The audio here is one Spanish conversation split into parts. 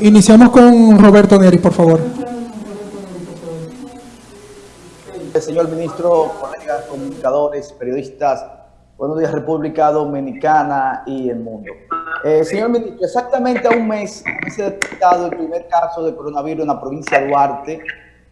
Iniciamos con Roberto Neri, por favor. Señor ministro, colegas, comunicadores, periodistas, buenos días República Dominicana y el mundo. Eh, señor ministro, exactamente a un mes se ha detectado el primer caso de coronavirus en la provincia de Duarte.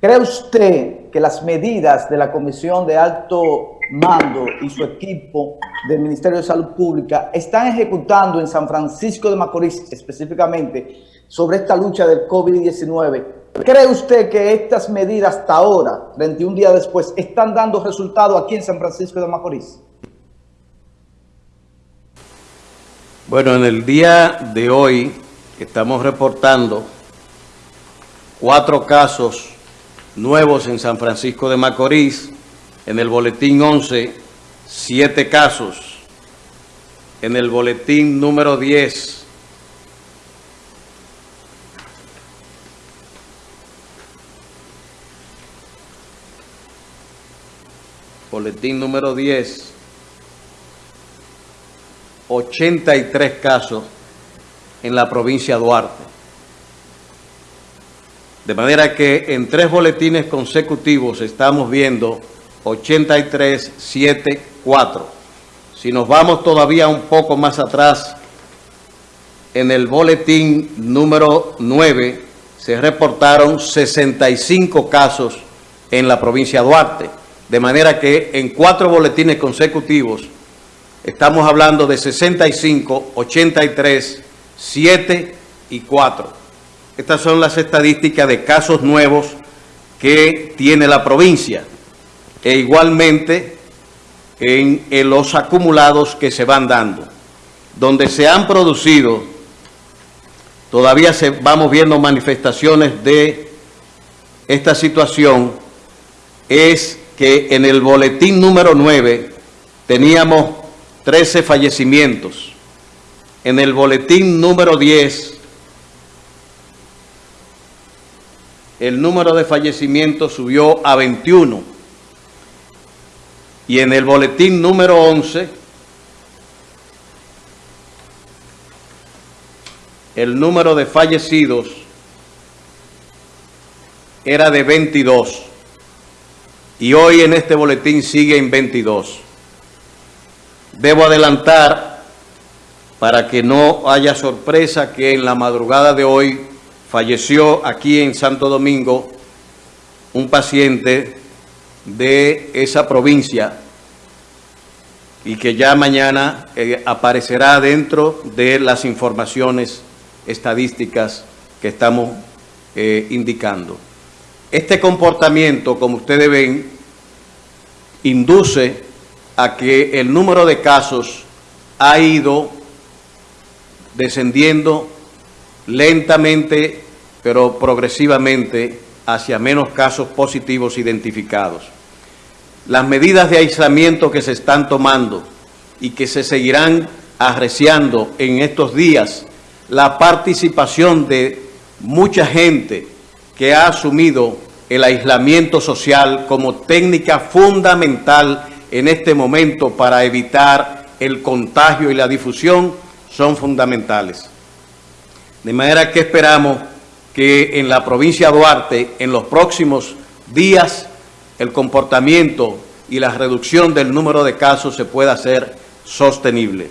¿Cree usted que las medidas de la Comisión de Alto Mando y su equipo del Ministerio de Salud Pública están ejecutando en San Francisco de Macorís específicamente sobre esta lucha del COVID-19? ¿Cree usted que estas medidas hasta ahora, 21 días después, están dando resultado aquí en San Francisco de Macorís? Bueno, en el día de hoy estamos reportando cuatro casos nuevos en San Francisco de Macorís. En el boletín 11, siete casos. En el boletín número 10, boletín número 10, 83 casos en la provincia de Duarte. De manera que en tres boletines consecutivos estamos viendo 83, 7, 4. Si nos vamos todavía un poco más atrás, en el boletín número 9 se reportaron 65 casos en la provincia de Duarte. De manera que en cuatro boletines consecutivos estamos hablando de 65, 83, 7 y 4. Estas son las estadísticas de casos nuevos que tiene la provincia. E igualmente en, los acumulados que se van dando. Donde se han producido, todavía se, vamos viendo manifestaciones de esta situación, es que en el boletín número 9 teníamos 13 fallecimientos. En el boletín número 10 el número de fallecimientos subió a 21. Y en el boletín número 11, el número de fallecidos era de 22. Y hoy en este boletín sigue en 22. Debo adelantar, para que no haya sorpresa, que en la madrugada de hoy falleció aquí en Santo Domingo un paciente de esa provincia y que ya mañana eh, aparecerá dentro de las informaciones estadísticas que estamos eh, indicando. Este comportamiento, como ustedes ven, induce a que el número de casos ha ido descendiendo lentamente pero progresivamente hacia menos casos positivos identificados. Las medidas de aislamiento que se están tomando y que se seguirán arreciando en estos días, la participación de mucha gente que ha asumido el aislamiento social como técnica fundamental en este momento para evitar el contagio y la difusión, son fundamentales. De manera que esperamos que en la provincia de Duarte, en los próximos días, el comportamiento y la reducción del número de casos se pueda hacer sostenible.